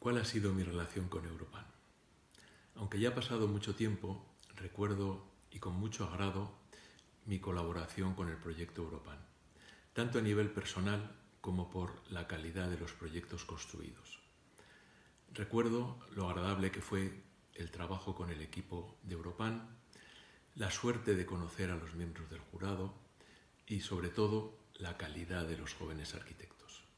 ¿Cuál ha sido mi relación con Europan? Aunque ya ha pasado mucho tiempo, recuerdo y con mucho agrado mi colaboración con el proyecto Europan, tanto a nivel personal como por la calidad de los proyectos construidos. Recuerdo lo agradable que fue el trabajo con el equipo de Europan, la suerte de conocer a los miembros del jurado y sobre todo la calidad de los jóvenes arquitectos.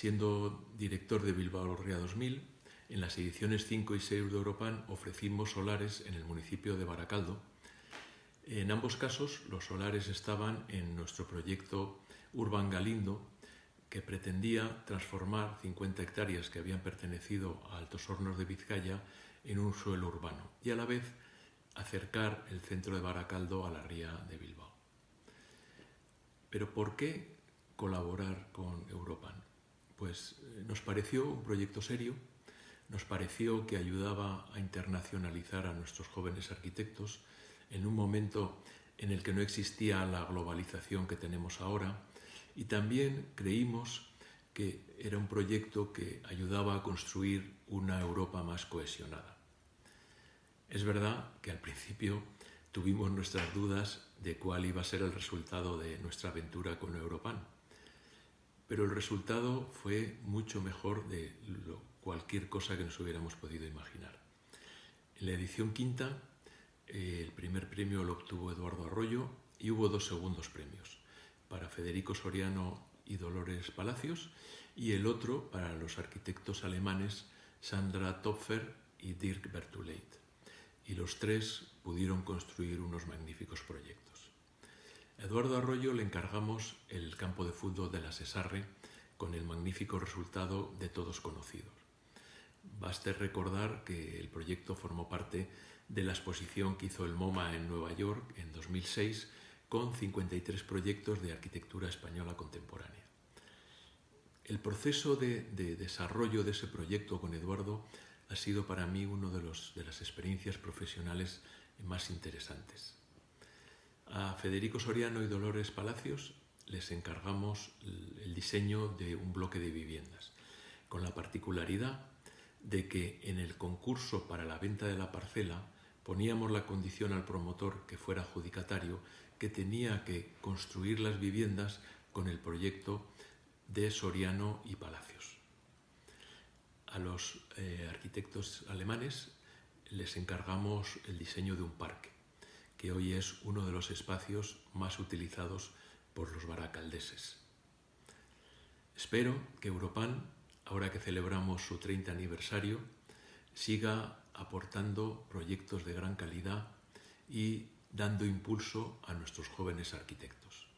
Siendo director de Bilbao Ría 2000, en las ediciones 5 y 6 de Europan ofrecimos solares en el municipio de Baracaldo. En ambos casos los solares estaban en nuestro proyecto Urban Galindo, que pretendía transformar 50 hectáreas que habían pertenecido a Altos Hornos de Vizcaya en un suelo urbano y a la vez acercar el centro de Baracaldo a la ría de Bilbao. Pero ¿por qué colaborar con Europan? Nos pareció un proyecto serio, nos pareció que ayudaba a internacionalizar a nuestros jóvenes arquitectos en un momento en el que no existía la globalización que tenemos ahora y también creímos que era un proyecto que ayudaba a construir una Europa más cohesionada. Es verdad que al principio tuvimos nuestras dudas de cuál iba a ser el resultado de nuestra aventura con Europan, pero el resultado fue mucho mejor de cualquier cosa que nos hubiéramos podido imaginar. En la edición quinta, eh, el primer premio lo obtuvo Eduardo Arroyo y hubo dos segundos premios para Federico Soriano y Dolores Palacios y el otro para los arquitectos alemanes Sandra Topfer y Dirk Bertuleit. Y los tres pudieron construir unos magníficos proyectos. Eduardo Arroyo le encargamos el campo de fútbol de la Cesarre con el magnífico resultado de todos conocidos. Baste recordar que el proyecto formó parte de la exposición que hizo el MoMA en Nueva York en 2006 con 53 proyectos de arquitectura española contemporánea. El proceso de, desarrollo de ese proyecto con Eduardo ha sido para mí una de, de las experiencias profesionales más interesantes. A Federico Soriano y Dolores Palacios les encargamos el diseño de un bloque de viviendas, con la particularidad de que en el concurso para la venta de la parcela poníamos la condición al promotor que fuera adjudicatario que tenía que construir las viviendas con el proyecto de Soriano y Palacios. A los eh, arquitectos alemanes les encargamos el diseño de un parque, que hoy es uno de los espacios más utilizados por los baracaldeses. Espero que Europan, ahora que celebramos su 30 aniversario, siga aportando proyectos de gran calidad y dando impulso a nuestros jóvenes arquitectos.